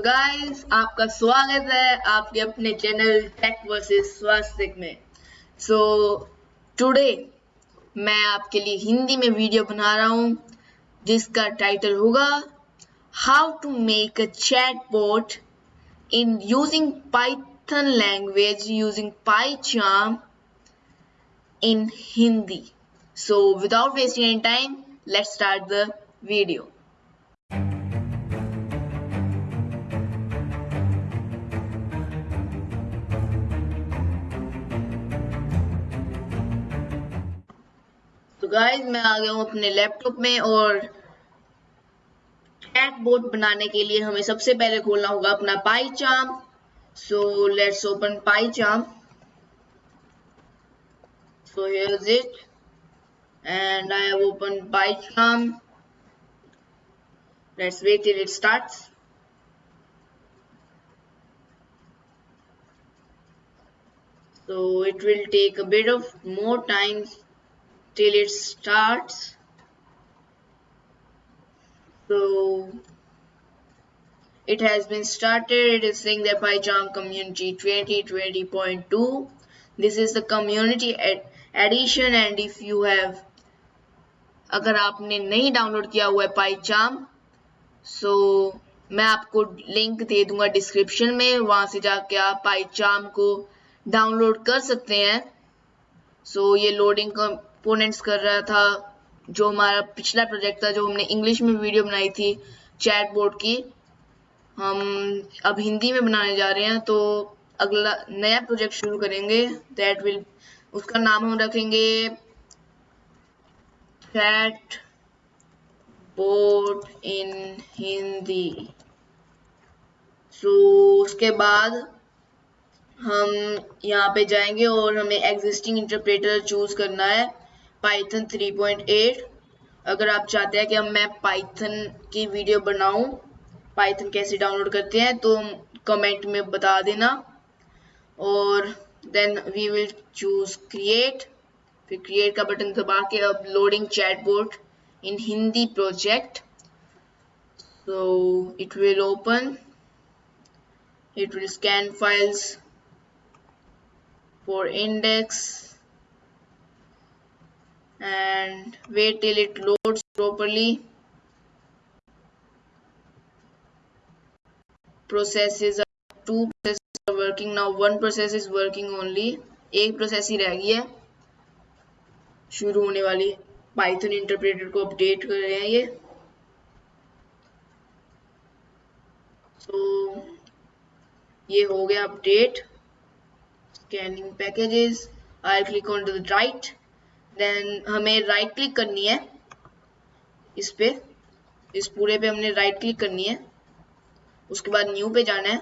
Guys आपका स्वागत है आपके अपने चैनल टेक वर्सेस स्वास्थ्य में। सो so, टुडे मैं आपके लिए हिंदी में वीडियो बना रहा हूँ जिसका टाइटल होगा how to make a chat bot in using Python language using PyCharm in Hindi so without wasting any time let's start the video guys मैं आ गया हूँ अपने लैपटॉप में और कैट बोर्ड बनाने के लिए हमें सबसे पहले खोलना होगा अपना पाई चाम सो let's open PyCharm so here it and I have open PyCharm let's wait it starts so, it will take a bit of more time till it starts so it has been started it is saying that PyCharm community 2020.2 this is the community edition and if you have अगर आपने नहीं download किया हुआ है PyCharm सो so, मैं आपको link दे दूँगा description में वहाँ से जाके आप पाईचाम को डाउनलोड कर सकते हैं सो so, ये लोडिंग कंपोनेंट्स कर रहा था, जो हमारा पिछला प्रोजेक्ट था, जो हमने इंग्लिश में वीडियो बनाई थी चैट बोर्ड की। हम अब हिंदी में बनाने जा रहे हैं तो अगला नया प्रोजेक्ट शुरू करेंगे दैट विल उसका नाम हम रखेंगे chat board in Hindi so उसके बाद हम यहाँ पे जाएँगे और हमें एग्जिस्टिंग इंटरप्रेटर चूज़ करना है। पाइथन 3.8 अगर आप चाहते हैं कि हम मैं पाइथन की वीडियो बनाऊँ पाइथन कैसे डाउनलोड करते हैं तो कमेंट में बता देना। और then we will choose create फिर क्रिएट का बटन दबा के अब loading chatbot in Hindi project so, it will open it will scan files for index and wait till it loads properly processes are two processes are working now one process is working only process ही रह गई है शुरू होने वाली Python interpreter को update कर रहे हैं ये सो so, ये हो गया update scanning packages I click on to the right then हमें राइट क्लिक करनी है। इस पे, इस पूरे पे हमने राइट क्लिक करनी है। उसके बाद न्यू पे जाना है।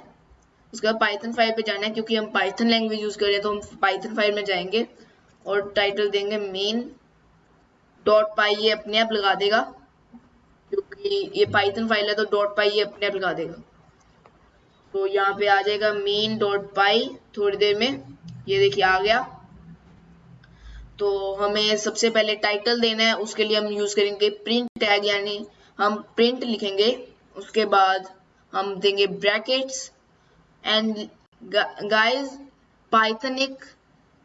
उसके बाद पाइथन फ़ाइल पे जाना है, क्योंकि हम पाइथन लैंग्वेज यूज़ कर रहे हैं तो हम पाइथन फ़ाइल में जाएँगे। और टाइटल देंगे मेन डॉट पाई ये अपने आप लगा देगा। क्योंकि ये पाइथन फ़ाइल है तो डॉट पाई ये अपने आप लगा देगा। तो यहाँ पे आ जाएगा मेन डॉट पाई थोड़ी देर में। ये देखिए, आ गया। तो हमें सबसे पहले टाइटल देना है, उसके लिए हम यूज़ करेंगे प्रिंट टैग यानी हम प्रिंट लिखेंगे, उसके बाद हम देंगे ब्रैकेट्स एंड गाइस पाइथन एक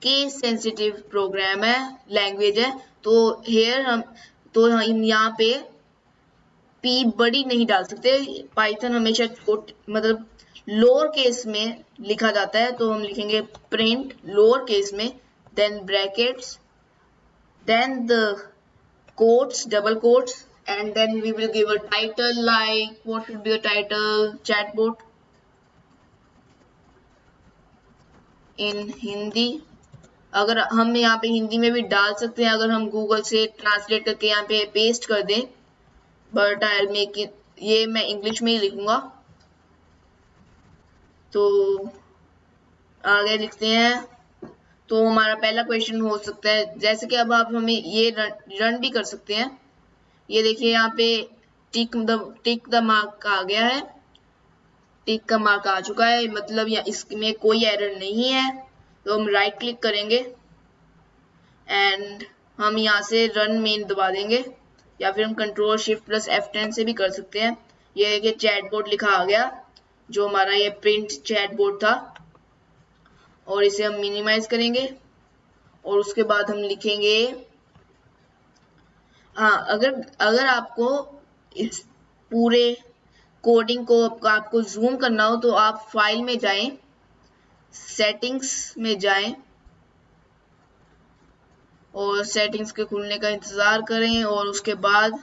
केस सेंसिटिव प्रोग्राम है लैंग्वेज है तो हेयर हम तो हम यहाँ पे पी बड़ी नहीं डाल सकते पाइथन हमेशा छोट मतलब लोअर केस में लिखा जाता है तो हम लिखेंगे प्रिंट लोअर केस में then brackets then the quotes double quotes and then we will give a title like what should be the title chatbot in hindi अगर हम यहाँ पे हिंदी में भी डाल सकते हैं अगर हम गूगल से ट्रांसलेट करके यहाँ पे पेस्ट कर दें बट आई मेक इट ये मैं इंग्लिश में ही लिखूँगा तो आगे लिखते हैं तो हमारा पहला क्वेश्चन हो सकता है जैसे कि अब आप हमें ये रन, रन भी कर सकते हैं। ये देखिए यहाँ पे tick the tick the mark आ गया है। टिक का मार्क आ चुका है मतलब या इसमें कोई एरर नहीं है। तो हम राइट क्लिक करेंगे एंड हम यहाँ से रन मेन दबा देंगे या फिर हम control shift plus F ten से भी कर सकते हैं। ये देखिए चैट बोर्ड लिखा आ गया जो हमारा ये प्रिंट चैट बोर्ड था। और इसे हम मिनिमाइज करेंगे। और उसके बाद हम लिखेंगे हाँ अगर अगर आपको इस पूरे कोडिंग को आपको जूम करना हो तो आप फ़ाइल में जाएँ सेटिंग्स में जाएँ, और सेटिंग्स के खुलने का इंतज़ार करें, और उसके बाद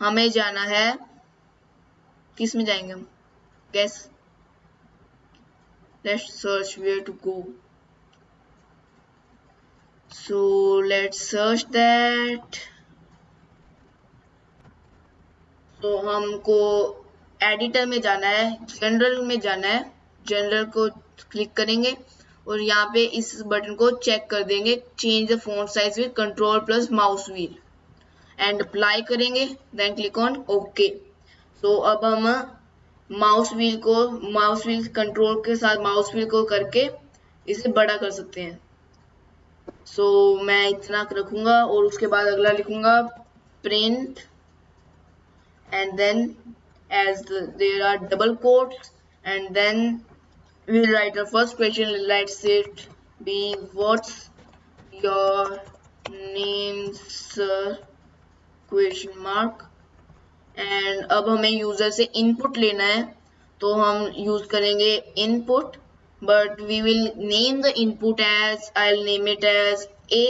हमें जाना है, किसमें जाएँगे हम? Guys let's search where to go. So, let's search that. तो हमको एडिटर में जाना है जनरल में जाना है. जनरल को क्लिक करेंगे और यहाँ पे इस बटन को चेक कर देंगे. Change the font size with control plus mouse wheel and apply करेंगे देन क्लिक ऑन ओके तो अब हम माउस व्हील को माउस व्हील कंट्रोल के साथ माउस व्हील को करके इसे बड़ा कर सकते हैं। सो so, मैं इतना रखूँगा और उसके बाद अगला लिखूँगा print and then as there are double quote and then write our first question. Let's it be what's your name sir? Question mark. And अब हमें यूज़र से इनपुट लेना है तो हम यूज़ करेंगे input but we will name the input as I will name it as a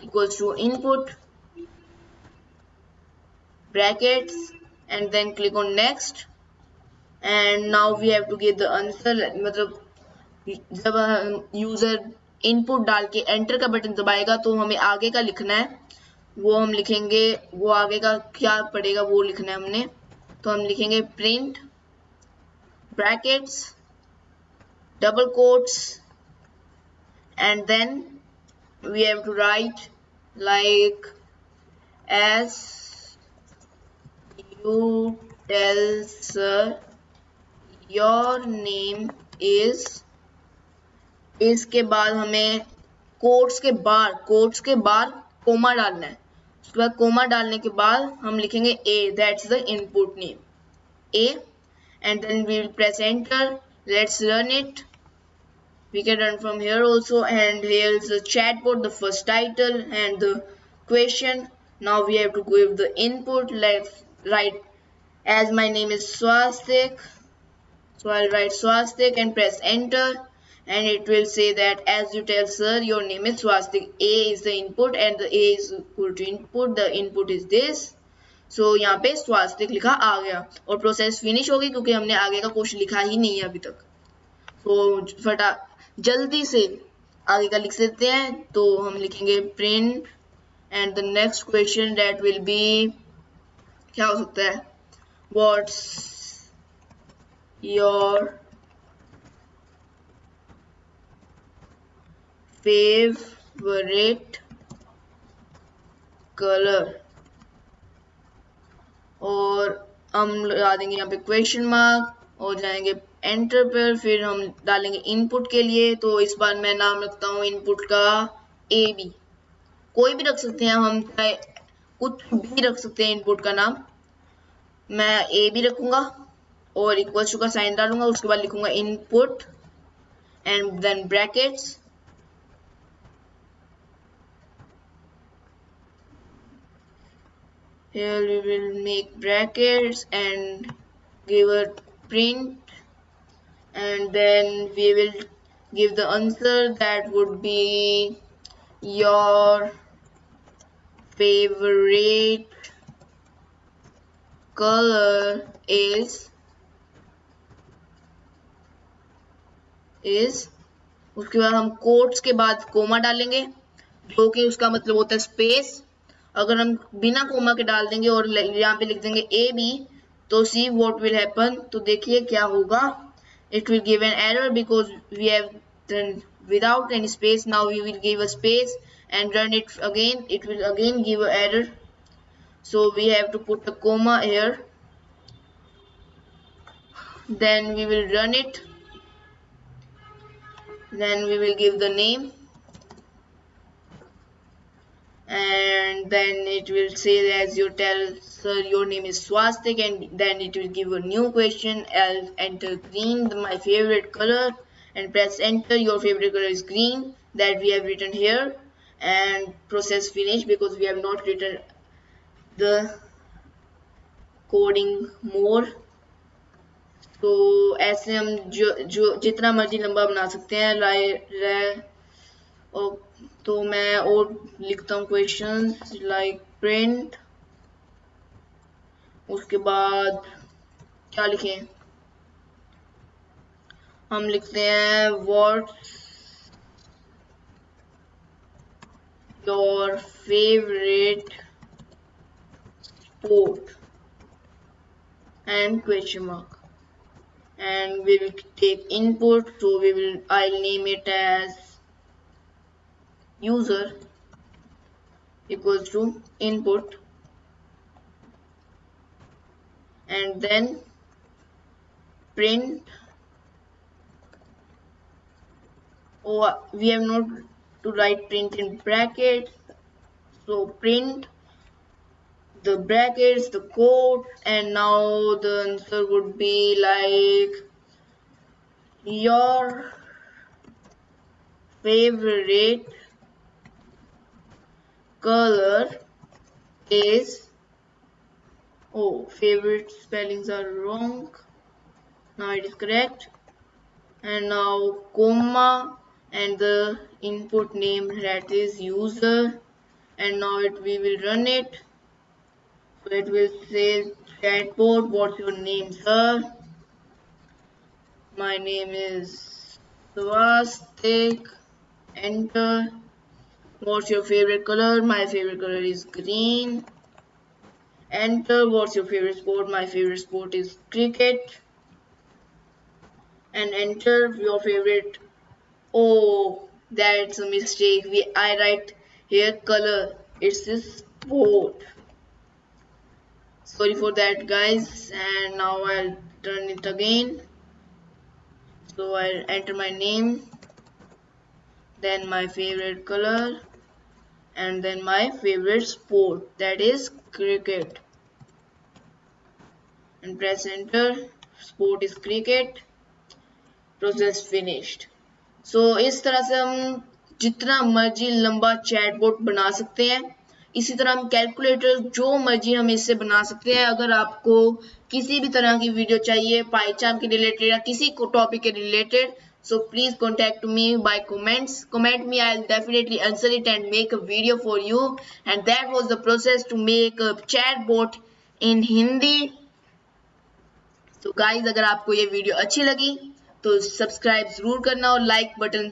equals to input, brackets, and then click on next. And now we have to give the मतलब जब user input डाल के enter का button दबाएगा तो हमें आगे का लिखना है। वो हम लिखेंगे, वो आगे का क्या पड़ेगा वो लिखना है हमने। तो हम लिखेंगे print brackets double quotes and then we have to write like as you tell sir your name is इसके बाद हमें कोट्स के बार कोट्स के बार कोमा डालना है। उसके बाद कोमा डालने के बाद हम लिखेंगे a that is the input name a and then we will present let's learn it we can run from here also and here is the chat board the first title and the question now we have to give the input life write as my name is Swastik so I write Swastik and press enter and it will say that as you tell sir your name is swastik a is the input and the a is equal to input. The input is this. So, यहाँ पे स्वास्तिक लिखा आ गया। और process finish होगी क्योंकि हमने आगे का क्वेश्चन लिखा ही नहीं है अभी तक। तो फटा जल्दी से आगे का लिख देते हैं। तो हम लिखेंगे print and the next question date will be क्या हो सकता है? व्हाट्स योर फेवरेट कलर और हम लगा देंगे यहाँ पे क्वेश्चन मार्क और जाएँगे एंटर पर, फिर हम डालेंगे इनपुट के लिए। तो इस बार मैं नाम रखता हूँ इनपुट का ए बी कोई भी रख सकते हैं, हम चाहे कुछ भी रख सकते हैं इनपुट का नाम। मैं ए बी रखूँगा और इक्वल टू का साइन डालूँगा, उसके बाद लिखूँगा input and then brackets here we will make brackets and give a print and then we will give the answer that would be your favorite color is is उसके बाद हम quotes के बाद कोमा डालेंगे जो कि उसका मतलब होता है स्पेस अगर हम बिना कोमा के डाल देंगे और यहाँ पे लिख देंगे ए बी तो सी वॉट विल हैपन तो देखिए क्या होगा। It will give an error because we have without any space now we will give a space and run it again it will again give a error so we have to put a comma here then we will run it then we will give the name and and then it will say as you tell sir your name is swastik and then it will give a new question i'll enter green my favorite color and press enter your favorite color is green that we have written here and process finish because we have not written the coding more तो ऐसे हम जो जो जितना मर्जी लंबा बना सकते हैं राय रे तो मैं और लिखता हूँ क्वेश्चन लाइक प्रिंट उसके बाद क्या लिखे? हम लिखते हैं what your favourite sport and question mark and we will take input so we will I name it as user equals to input and then print. Oh we have not to write print in brackets. So print the brackets, the code, and now the answer would be like your favorite color is oh favorite spellings are wrong now it is correct and now comma and the input name that is user and now it we will run it so it will say chatbot, what's your name, sir? My name is Swastik. Enter. What's your favorite color? My favorite color is green. Enter. What's your favorite sport? My favorite sport is cricket. And enter your favorite. Oh, that's a mistake. We I write here color. It's this sport sorry for that guys and now I'll turn it again so I'll enter my name then my favorite color and then my favorite sport that is cricket and press enter sport is cricket process finished so इस तरह से हम जितना मर्ज़ी लंबा chatbot बना सकते हैं इसी तरह हम कैलकुलेटर जो मर्ज़ी हम इससे बना सकते हैं अगर आपको किसी भी तरह की वीडियो चाहिए पाईचाम के रिलेटेड या किसी टॉपिक के related so please contact me by comments comment me I definitely answer it and make a video for you and that was the process to make chat bot in Hindi तो guys अगर आपको ये video अच्छी लगी तो subscribe ज़रूर करना और लाइक बटन